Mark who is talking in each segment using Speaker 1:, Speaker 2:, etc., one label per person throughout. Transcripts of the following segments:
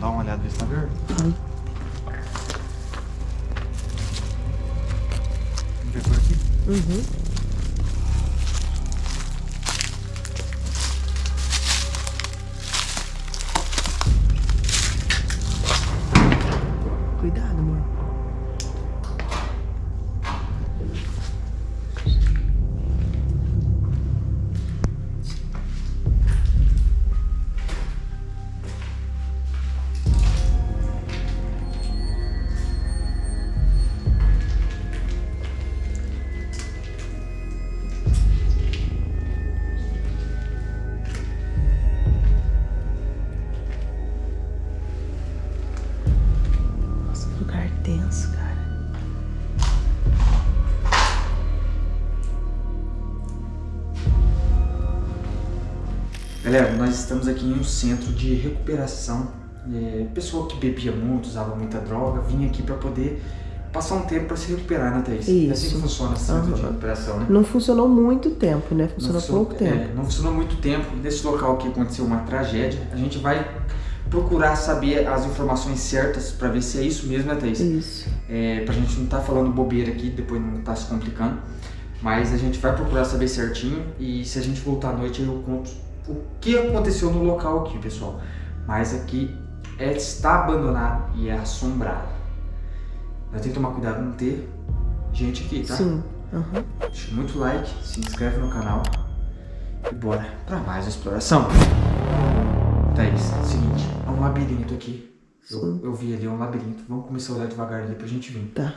Speaker 1: Vamos dar uma olhada tá verde.
Speaker 2: Ai.
Speaker 1: Vamos ver por aqui.
Speaker 2: Uhum.
Speaker 1: Galera, nós estamos aqui em um centro de recuperação. É, pessoa que bebia muito, usava muita droga, vinha aqui para poder passar um tempo para se recuperar, né, Thaís? É assim
Speaker 2: Isso.
Speaker 1: que funciona esse centro de
Speaker 2: Aham.
Speaker 1: recuperação, né?
Speaker 2: Não funcionou muito tempo, né? Funcionou
Speaker 1: funcionou-
Speaker 2: pouco tempo.
Speaker 1: é, não funcionou muito tempo. Nesse local que aconteceu uma tragédia, a gente vai procurar saber as informações certas para ver se é isso mesmo, né, Thaís?
Speaker 2: Isso.
Speaker 1: É, pra gente não tá falando bobeira aqui, depois não tá se complicando. Mas a gente vai procurar saber certinho e se a gente voltar à noite eu conto o que aconteceu no local aqui, pessoal. Mas aqui é, está abandonado e é assombrado. Nós temos que tomar cuidado não ter gente aqui, tá?
Speaker 2: Sim. Aham.
Speaker 1: Deixa muito like, se inscreve no canal e bora pra mais uma exploração. Thaís, seguinte, é um labirinto aqui. Eu, eu vi ali, é um labirinto. Vamos começar a olhar devagar ali pra gente vir.
Speaker 2: Tá.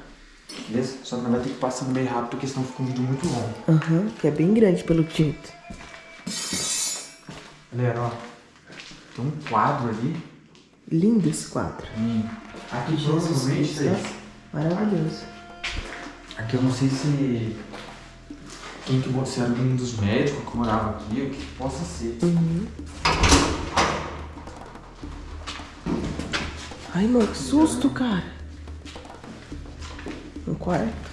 Speaker 1: Beleza? Só que nós vamos ter que passar meio rápido, porque senão fica um vídeo muito longo.
Speaker 2: Aham. Que é bem grande pelo jeito.
Speaker 1: Galera, ó. Tem um quadro ali.
Speaker 2: Lindo esse quadro.
Speaker 1: Hum. Aqui
Speaker 2: Jesus
Speaker 1: provavelmente,
Speaker 2: Cristo.
Speaker 1: Thaís,
Speaker 2: Maravilhoso.
Speaker 1: Aqui eu não sei se... Quem que se era um dos médicos que morava aqui, o que possa ser.
Speaker 2: Uhum. Ai, mano, que susto, cara. Um quarto.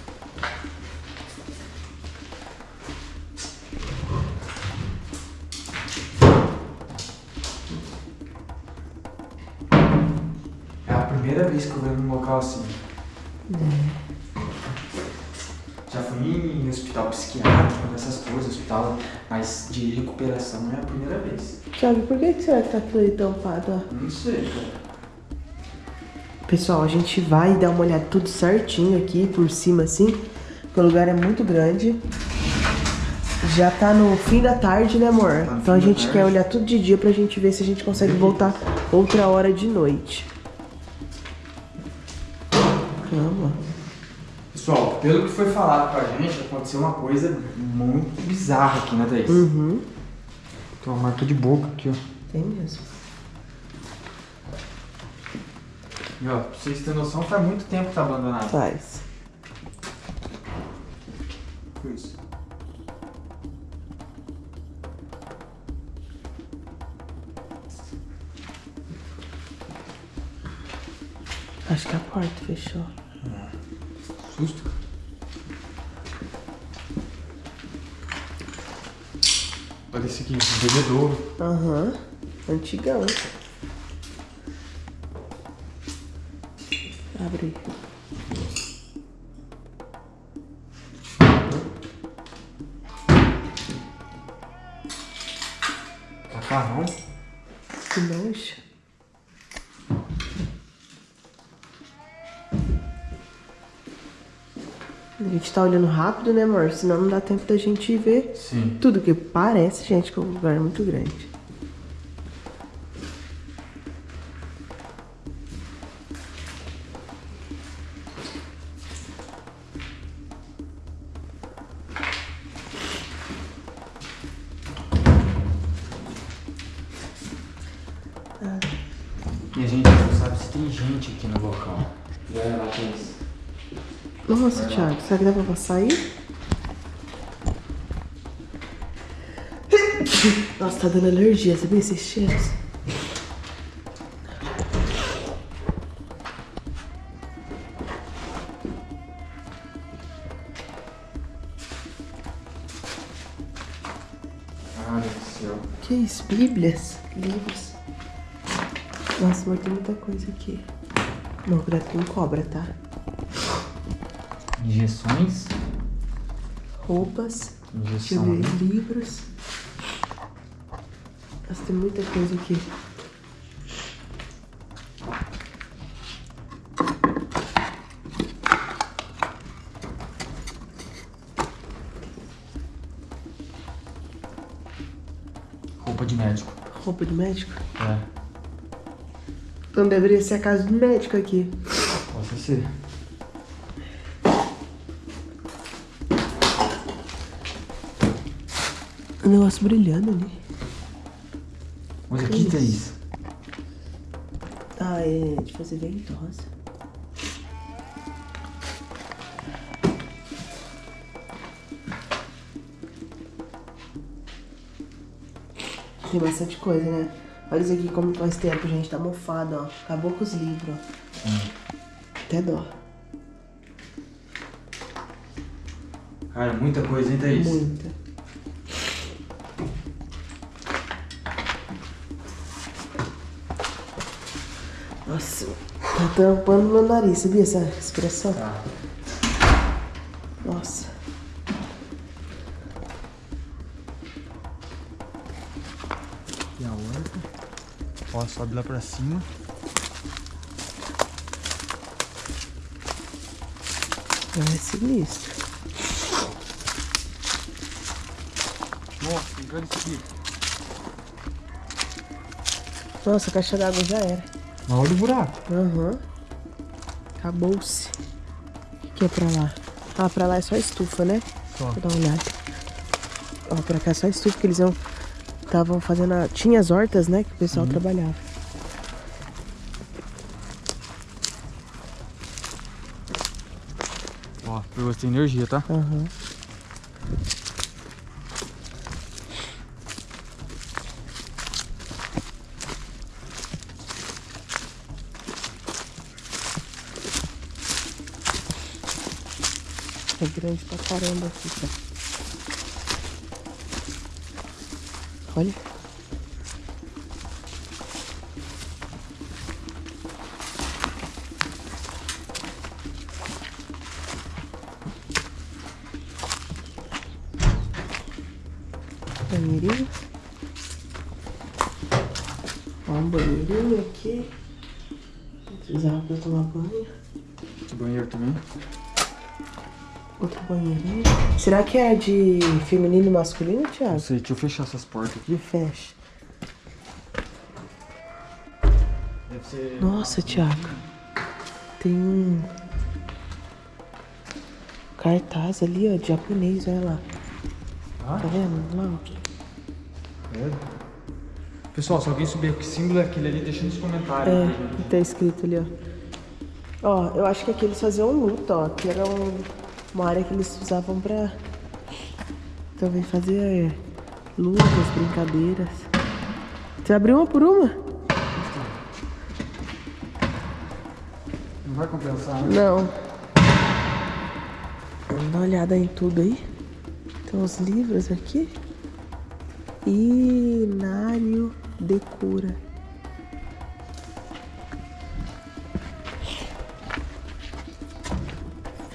Speaker 1: Primeira vez que eu venho num local assim. Já fui em hospital psiquiátrico, essas coisas, hospital, mas de recuperação é a primeira vez.
Speaker 2: Thiago, por que que será que tá aí tampado?
Speaker 1: Não sei, cara.
Speaker 2: Pessoal, a gente vai dar uma olhada tudo certinho aqui por cima assim, porque o lugar é muito grande. Já tá no fim da tarde, né, amor?
Speaker 1: Tá
Speaker 2: então a gente quer olhar tudo de dia pra gente ver se a gente consegue voltar outra hora de noite.
Speaker 1: Pessoal, pelo que foi falado pra gente, aconteceu uma coisa muito bizarra aqui, né, Thaís?
Speaker 2: Uhum.
Speaker 1: Tem uma marca de boca aqui, ó.
Speaker 2: Tem mesmo.
Speaker 1: E ó, pra vocês terem noção, faz muito tempo que tá abandonado.
Speaker 2: Faz.
Speaker 1: Isso.
Speaker 2: Acho que a porta fechou.
Speaker 1: Susto. Olha esse aqui, um bebedouro.
Speaker 2: Aham. Antigão. Abre.
Speaker 1: Macarrão.
Speaker 2: Que nojo. A gente tá olhando rápido, né, amor? Senão não dá tempo da gente ver
Speaker 1: Sim.
Speaker 2: tudo que parece, gente, que o lugar é muito grande.
Speaker 1: E a gente não sabe se tem gente aqui no local. E olha lá, Thaís.
Speaker 2: Nossa, Thiago, será que dá pra passar aí? Nossa, tá dando alergia, sabia esses cheiros?
Speaker 1: Céu.
Speaker 2: Que isso? Bíblias? Livros? Nossa, mas tem muita coisa aqui. Não, cuidado com cobra, tá?
Speaker 1: Injeções.
Speaker 2: Roupas.
Speaker 1: Injeção.
Speaker 2: ver.
Speaker 1: né?
Speaker 2: Livros. Nossa, tem muita coisa aqui.
Speaker 1: Roupa de médico.
Speaker 2: Roupa de médico.
Speaker 1: É.
Speaker 2: Então deveria ser a casa do médico aqui.
Speaker 1: Possa ser.
Speaker 2: Um negócio brilhando ali.
Speaker 1: Olha aqui tem isso.
Speaker 2: Ah, é de fazer ventosa. Tem bastante coisa, né? Olha isso aqui como faz tempo, gente. Tá mofado, ó. Acabou com os livros, ó. Até dó.
Speaker 1: Cara, muita coisa, hein, Thaís?
Speaker 2: Muita. Nossa, tá tampando meu nariz, sabia essa expressão?
Speaker 1: Tá.
Speaker 2: Nossa.
Speaker 1: E a outra. Ó, sobe lá pra cima.
Speaker 2: É sinistro.
Speaker 1: Nossa, grande isso aqui.
Speaker 2: Nossa, a caixa d'água já era.
Speaker 1: Olha o buraco.
Speaker 2: Aham. Acabou-se. O que é pra lá? Ah, pra lá é só estufa, né?
Speaker 1: Só.
Speaker 2: Vou dar uma olhada. Ó, pra cá é só estufa, que eles estavam fazendo a... Tinha as hortas, né? Que o pessoal trabalhava.
Speaker 1: Ó, pegou sem energia, tá?
Speaker 2: Aham. É grande pra caramba aqui, cara. Olha. Banheirinho. Ó, um banheirinho aqui. Precisava pra tomar banho.
Speaker 1: Banheiro também.
Speaker 2: Outro banheirinho. Será que é de feminino e masculino,
Speaker 1: Não
Speaker 2: Thiago?
Speaker 1: sei, deixa eu fechar essas portas aqui.
Speaker 2: Fecha. Nossa, Thiago. Tem um cartaz ali, ó, de japonês, olha lá.
Speaker 1: Ah,
Speaker 2: Tá vendo? Lá,
Speaker 1: é. Pessoal, se alguém souber que símbolo é aquele ali, deixa nos comentários.
Speaker 2: É, tá escrito ali, ó. Ó, eu acho que aqui eles faziam luta, ó. Que era um- uma área que eles usavam pra também fazer é, lutas, brincadeiras. Você abriu uma por uma?
Speaker 1: Não vai compensar, né?
Speaker 2: Não. Vamos dar uma olhada em tudo aí. Tem uns livros aqui. Inário de cura.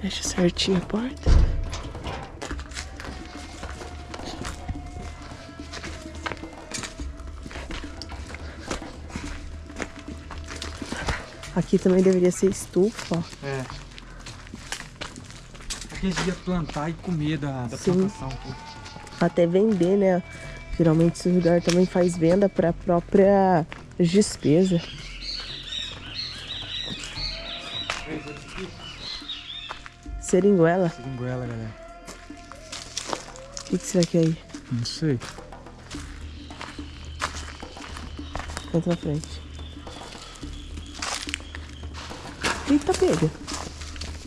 Speaker 2: Fecha certinho a porta. Aqui também deveria ser estufa, ó.
Speaker 1: É. Aqui eles iam plantar e comer da, da
Speaker 2: Sim.
Speaker 1: plantação.
Speaker 2: até vender, né? Geralmente esse lugar também faz venda para própria despesa. Seringuela?
Speaker 1: Seringuela, galera.
Speaker 2: O que, que será que é aí?
Speaker 1: Não sei.
Speaker 2: Entra na frente. Eita, pega.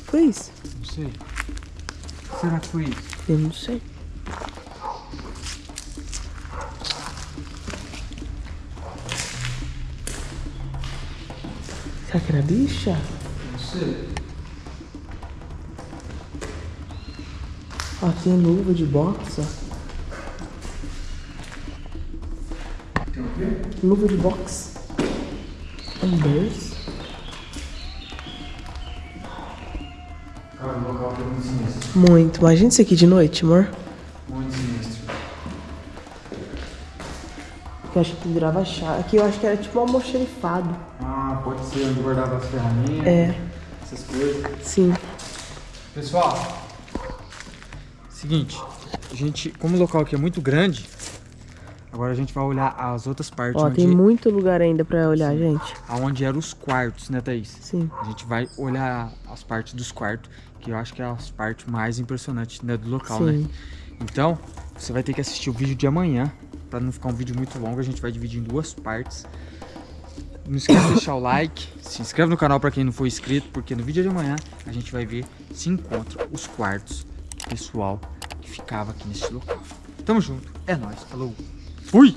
Speaker 2: Foi isso?
Speaker 1: Não sei. Será que foi isso?
Speaker 2: Eu não sei. Será que era bicha?
Speaker 1: Não sei.
Speaker 2: Ó, tem luva de boxe, ó.
Speaker 1: Tem o quê?
Speaker 2: Luva de boxe. Ambers.
Speaker 1: Cara, o local aqui é muito sinistro.
Speaker 2: Muito. Imagina isso aqui de noite, amor.
Speaker 1: Muito sinistro.
Speaker 2: Eu acho que pendurava chave. Aqui eu acho que era tipo um almoxerifado.
Speaker 1: Ah, pode ser onde guardava as ferramentas,
Speaker 2: É.
Speaker 1: essas coisas.
Speaker 2: Sim.
Speaker 1: Pessoal, seguinte, a gente, como o local aqui é muito grande, agora a gente vai olhar as outras partes
Speaker 2: Ó, tem muito lugar ainda pra olhar, gente.
Speaker 1: aonde eram os quartos, né, Thaís?
Speaker 2: Sim.
Speaker 1: A gente vai olhar as partes dos quartos, que eu acho que é as partes mais impressionantes né, do local, né?
Speaker 2: Sim.
Speaker 1: Então, você vai ter que assistir o vídeo de amanhã, pra não ficar um vídeo muito longo, a gente vai dividir em duas partes. Não esqueça de deixar o like, se inscreve no canal pra quem não for inscrito, porque no vídeo de amanhã a gente vai ver se encontra os quartos pessoal que ficava aqui nesse local. Tamo junto, é nóis, falou, fui!